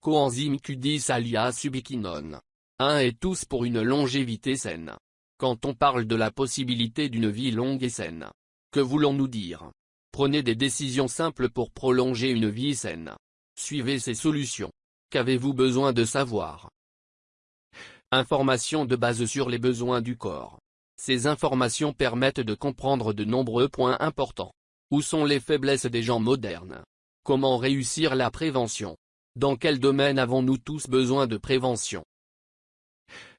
Coenzyme Q10 alias ubiquinone. Un et tous pour une longévité saine. Quand on parle de la possibilité d'une vie longue et saine, que voulons-nous dire? Prenez des décisions simples pour prolonger une vie saine. Suivez ces solutions. Qu'avez-vous besoin de savoir? Informations de base sur les besoins du corps. Ces informations permettent de comprendre de nombreux points importants. Où sont les faiblesses des gens modernes? Comment réussir la prévention? Dans quel domaine avons-nous tous besoin de prévention?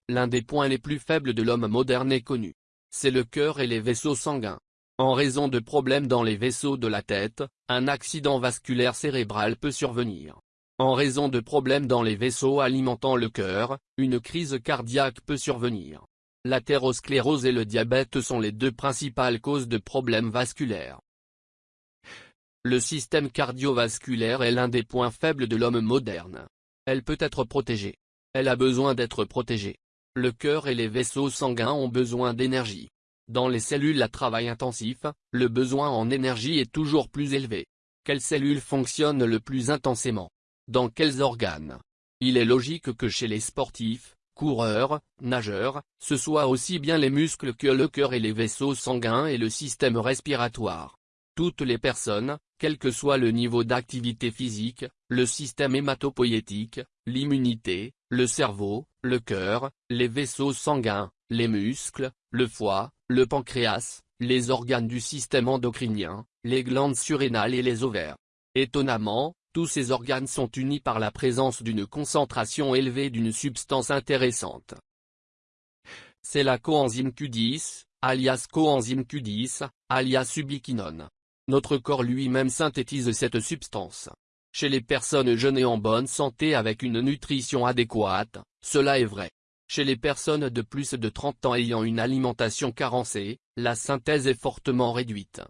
L'un des points les plus faibles de l'homme moderne est connu. C'est le cœur et les vaisseaux sanguins. En raison de problèmes dans les vaisseaux de la tête, un accident vasculaire cérébral peut survenir. En raison de problèmes dans les vaisseaux alimentant le cœur, une crise cardiaque peut survenir. L'athérosclérose et le diabète sont les deux principales causes de problèmes vasculaires. Le système cardiovasculaire est l'un des points faibles de l'homme moderne. Elle peut être protégée. Elle a besoin d'être protégée. Le cœur et les vaisseaux sanguins ont besoin d'énergie. Dans les cellules à travail intensif, le besoin en énergie est toujours plus élevé. Quelles cellules fonctionnent le plus intensément? Dans quels organes? Il est logique que chez les sportifs, coureurs, nageurs, ce soit aussi bien les muscles que le cœur et les vaisseaux sanguins et le système respiratoire. Toutes les personnes, quel que soit le niveau d'activité physique, le système hématopoïétique, l'immunité, le cerveau, le cœur, les vaisseaux sanguins, les muscles, le foie, le pancréas, les organes du système endocrinien, les glandes surrénales et les ovaires. Étonnamment, tous ces organes sont unis par la présence d'une concentration élevée d'une substance intéressante. C'est la coenzyme Q10, alias coenzyme Q10, alias ubiquinone. Notre corps lui-même synthétise cette substance. Chez les personnes jeunes et en bonne santé avec une nutrition adéquate, cela est vrai. Chez les personnes de plus de 30 ans ayant une alimentation carencée, la synthèse est fortement réduite.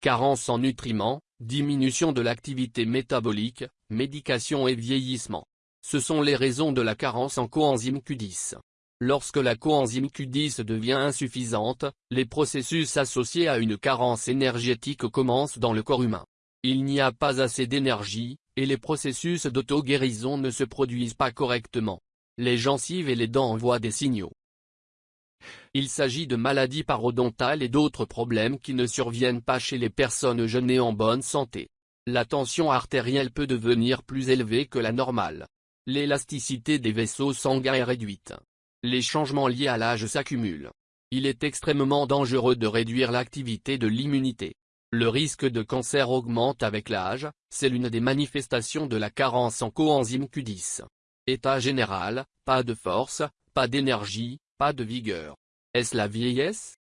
Carence en nutriments, diminution de l'activité métabolique, médication et vieillissement. Ce sont les raisons de la carence en coenzyme Q10. Lorsque la coenzyme Q10 devient insuffisante, les processus associés à une carence énergétique commencent dans le corps humain. Il n'y a pas assez d'énergie, et les processus d'auto-guérison ne se produisent pas correctement. Les gencives et les dents envoient des signaux. Il s'agit de maladies parodontales et d'autres problèmes qui ne surviennent pas chez les personnes jeunes et en bonne santé. La tension artérielle peut devenir plus élevée que la normale. L'élasticité des vaisseaux sanguins est réduite. Les changements liés à l'âge s'accumulent. Il est extrêmement dangereux de réduire l'activité de l'immunité. Le risque de cancer augmente avec l'âge, c'est l'une des manifestations de la carence en coenzyme Q10. État général, pas de force, pas d'énergie, pas de vigueur. Est-ce la vieillesse?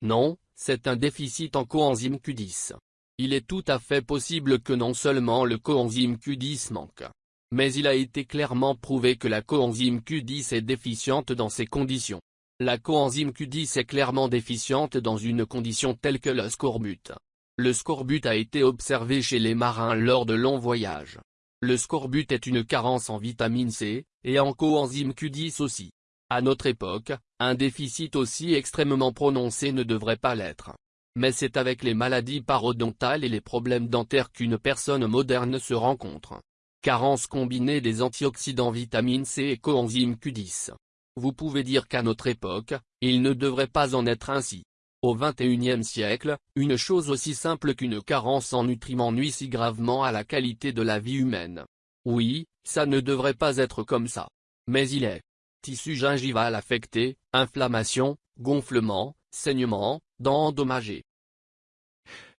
Non, c'est un déficit en coenzyme Q10. Il est tout à fait possible que non seulement le coenzyme Q10 manque, mais il a été clairement prouvé que la coenzyme Q10 est déficiente dans ces conditions. La coenzyme Q10 est clairement déficiente dans une condition telle que le scorbut. Le scorbut a été observé chez les marins lors de longs voyages. Le scorbut est une carence en vitamine C, et en coenzyme Q10 aussi. À notre époque, un déficit aussi extrêmement prononcé ne devrait pas l'être. Mais c'est avec les maladies parodontales et les problèmes dentaires qu'une personne moderne se rencontre. Carence combinée des antioxydants vitamine C et coenzyme Q10. Vous pouvez dire qu'à notre époque, il ne devrait pas en être ainsi. Au XXIe siècle, une chose aussi simple qu'une carence en nutriments nuit si gravement à la qualité de la vie humaine. Oui, ça ne devrait pas être comme ça. Mais il est. Tissu gingival affecté, inflammation, gonflement, saignement, dents endommagées.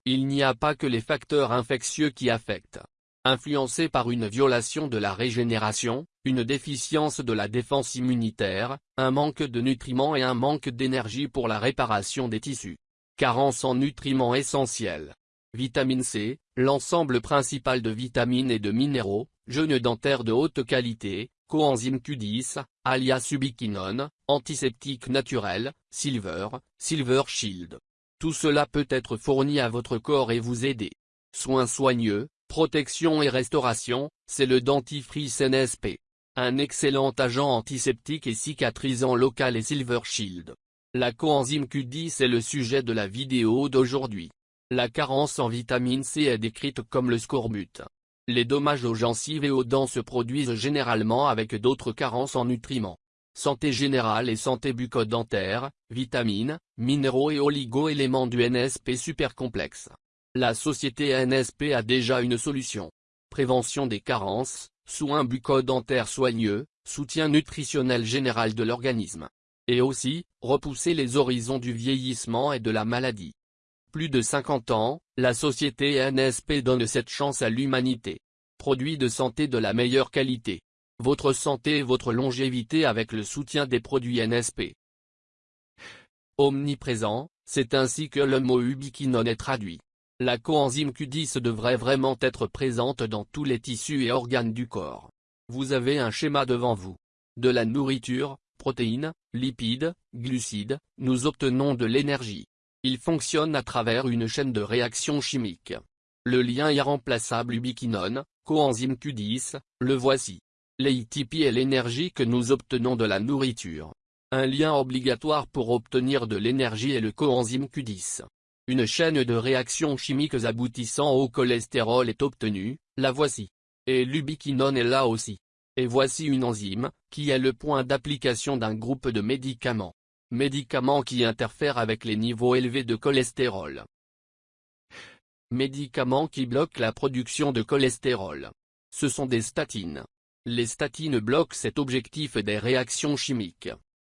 Il n'y a pas que les facteurs infectieux qui affectent influencé par une violation de la régénération, une déficience de la défense immunitaire, un manque de nutriments et un manque d'énergie pour la réparation des tissus. Carence en nutriments essentiels. Vitamine C, l'ensemble principal de vitamines et de minéraux, jeûne dentaire de haute qualité, coenzyme Q10, alias ubiquinone, antiseptique naturel, silver, silver shield. Tout cela peut être fourni à votre corps et vous aider. Soins soigneux, Protection et restauration, c'est le dentifrice NSP. Un excellent agent antiseptique et cicatrisant local et Silver Shield. La coenzyme Q10 est le sujet de la vidéo d'aujourd'hui. La carence en vitamine C est décrite comme le scorbut. Les dommages aux gencives et aux dents se produisent généralement avec d'autres carences en nutriments. Santé générale et santé bucco-dentaire, vitamines, minéraux et oligo-éléments du NSP super complexe. La société NSP a déjà une solution. Prévention des carences, soins bucco-dentaires soigneux, soutien nutritionnel général de l'organisme. Et aussi, repousser les horizons du vieillissement et de la maladie plus de 50 ans, la société NSP donne cette chance à l'humanité. Produits de santé de la meilleure qualité. Votre santé et votre longévité avec le soutien des produits NSP. Omniprésent, c'est ainsi que le mot ubiquinone est traduit. La coenzyme Q10 devrait vraiment être présente dans tous les tissus et organes du corps. Vous avez un schéma devant vous. De la nourriture, protéines, lipides, glucides, nous obtenons de l'énergie. Il fonctionne à travers une chaîne de réactions chimiques. Le lien irremplaçable ubiquinone, coenzyme Q10, le voici. L'ATP est l'énergie que nous obtenons de la nourriture. Un lien obligatoire pour obtenir de l'énergie est le coenzyme Q10. Une chaîne de réactions chimiques aboutissant au cholestérol est obtenue, la voici. Et l'ubiquinone est là aussi. Et voici une enzyme, qui est le point d'application d'un groupe de médicaments médicaments qui interfèrent avec les niveaux élevés de cholestérol. Médicaments qui bloquent la production de cholestérol. Ce sont des statines. Les statines bloquent cet objectif des réactions chimiques.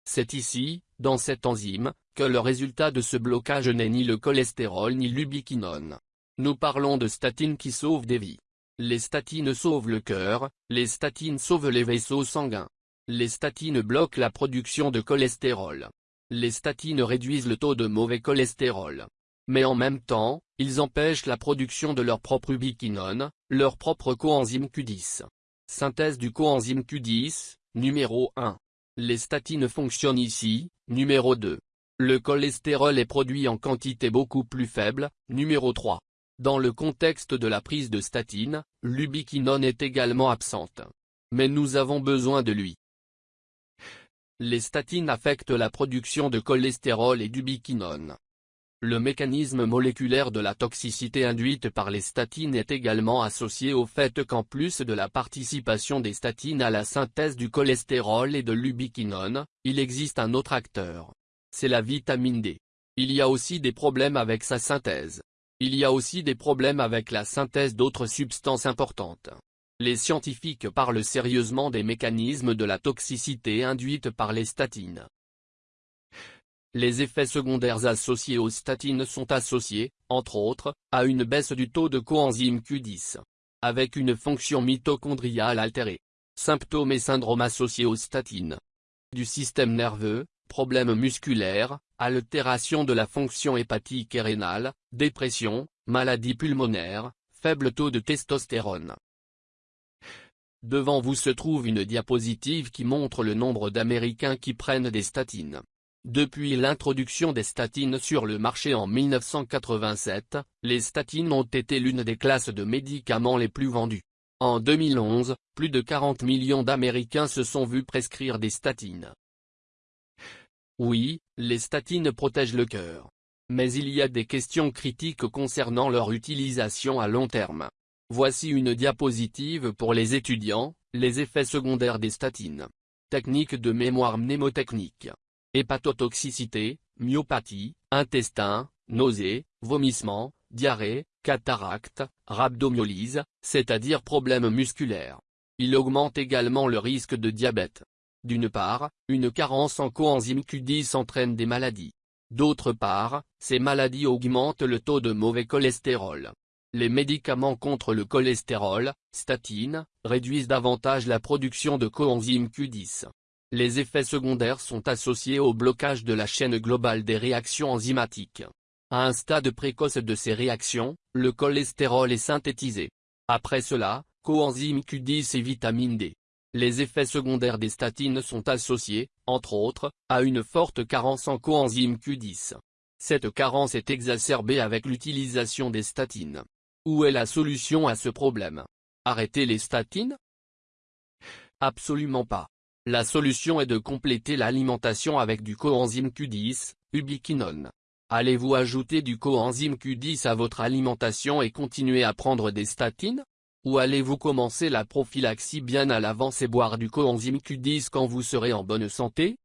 C'est ici, dans cette enzyme, le résultat de ce blocage n'est ni le cholestérol ni l'ubiquinone. Nous parlons de statines qui sauvent des vies. Les statines sauvent le cœur, les statines sauvent les vaisseaux sanguins. Les statines bloquent la production de cholestérol. Les statines réduisent le taux de mauvais cholestérol. Mais en même temps, ils empêchent la production de leur propre ubiquinone, leur propre coenzyme Q10. Synthèse du coenzyme Q10, numéro 1. Les statines fonctionnent ici, numéro 2. Le cholestérol est produit en quantité beaucoup plus faible, numéro 3. Dans le contexte de la prise de statine, l'ubiquinone est également absente. Mais nous avons besoin de lui. Les statines affectent la production de cholestérol et d'ubiquinone. Le mécanisme moléculaire de la toxicité induite par les statines est également associé au fait qu'en plus de la participation des statines à la synthèse du cholestérol et de l'ubiquinone, il existe un autre acteur. C'est la vitamine D. Il y a aussi des problèmes avec sa synthèse. Il y a aussi des problèmes avec la synthèse d'autres substances importantes. Les scientifiques parlent sérieusement des mécanismes de la toxicité induite par les statines. Les effets secondaires associés aux statines sont associés, entre autres, à une baisse du taux de coenzyme Q10. Avec une fonction mitochondriale altérée. Symptômes et syndromes associés aux statines. Du système nerveux, problèmes musculaires, altération de la fonction hépatique et rénale, dépression, maladie pulmonaire, faible taux de testostérone. Devant vous se trouve une diapositive qui montre le nombre d'Américains qui prennent des statines. Depuis l'introduction des statines sur le marché en 1987, les statines ont été l'une des classes de médicaments les plus vendues. En 2011, plus de 40 millions d'Américains se sont vus prescrire des statines. Oui, les statines protègent le cœur. Mais il y a des questions critiques concernant leur utilisation à long terme. Voici une diapositive pour les étudiants, les effets secondaires des statines. Technique de mémoire mnémotechnique. Hépatotoxicité, myopathie, intestin, nausées, vomissements, diarrhée, cataracte, rhabdomyolyse, c'est-à-dire problèmes musculaires. Il augmente également le risque de diabète. D'une part, une carence en coenzyme Q10 entraîne des maladies. D'autre part, ces maladies augmentent le taux de mauvais cholestérol. Les médicaments contre le cholestérol, statines, réduisent davantage la production de coenzyme Q10. Les effets secondaires sont associés au blocage de la chaîne globale des réactions enzymatiques. À un stade précoce de ces réactions, le cholestérol est synthétisé. Après cela, coenzyme Q10 et vitamine D. Les effets secondaires des statines sont associés, entre autres, à une forte carence en coenzyme Q10. Cette carence est exacerbée avec l'utilisation des statines. Où est la solution à ce problème? Arrêter les statines? Absolument pas. La solution est de compléter l'alimentation avec du coenzyme Q10, ubiquinone. Allez-vous ajouter du coenzyme Q10 à votre alimentation et continuer à prendre des statines? Ou allez-vous commencer la prophylaxie bien à l'avance et boire du coenzyme Q10 quand vous serez en bonne santé?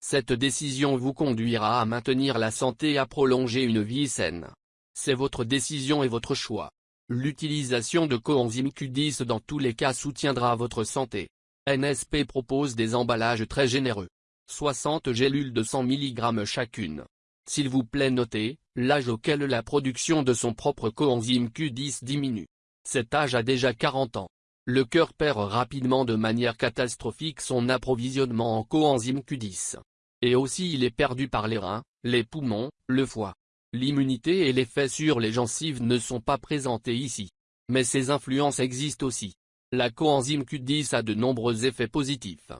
Cette décision vous conduira à maintenir la santé et à prolonger une vie saine. C'est votre décision et votre choix. L'utilisation de coenzyme Q10 dans tous les cas soutiendra votre santé. NSP propose des emballages très généreux. 60 gélules de 100 mg chacune. S'il vous plaît notez, l'âge auquel la production de son propre coenzyme Q10 diminue. Cet âge a déjà 40 ans. Le cœur perd rapidement de manière catastrophique son approvisionnement en coenzyme Q10. Et aussi il est perdu par les reins, les poumons, le foie. L'immunité et l'effet sur les gencives ne sont pas présentés ici. Mais ces influences existent aussi. La coenzyme Q10 a de nombreux effets positifs.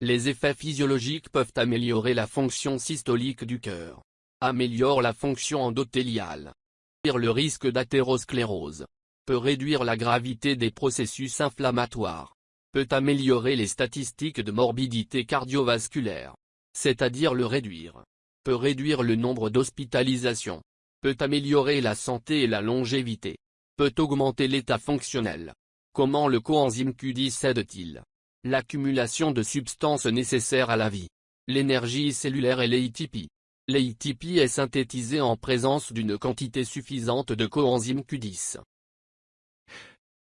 Les effets physiologiques peuvent améliorer la fonction systolique du cœur. Améliore la fonction endothéliale. Réduire le risque d'athérosclérose. Peut réduire la gravité des processus inflammatoires. Peut améliorer les statistiques de morbidité cardiovasculaire. C'est-à-dire le réduire peut réduire le nombre d'hospitalisations, peut améliorer la santé et la longévité, peut augmenter l'état fonctionnel. Comment le coenzyme Q10 aide-t-il L'accumulation de substances nécessaires à la vie. L'énergie cellulaire et l'ATP. L'ATP est synthétisé en présence d'une quantité suffisante de coenzyme Q10.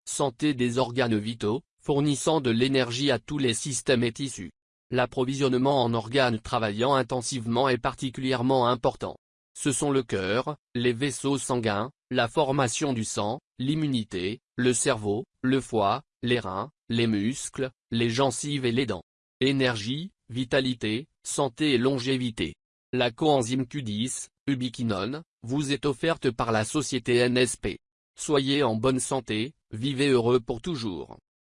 Santé des organes vitaux, fournissant de l'énergie à tous les systèmes et tissus. L'approvisionnement en organes travaillant intensivement est particulièrement important. Ce sont le cœur, les vaisseaux sanguins, la formation du sang, l'immunité, le cerveau, le foie, les reins, les muscles, les gencives et les dents. Énergie, vitalité, santé et longévité. La coenzyme Q10, ubiquinone, vous est offerte par la société NSP. Soyez en bonne santé, vivez heureux pour toujours.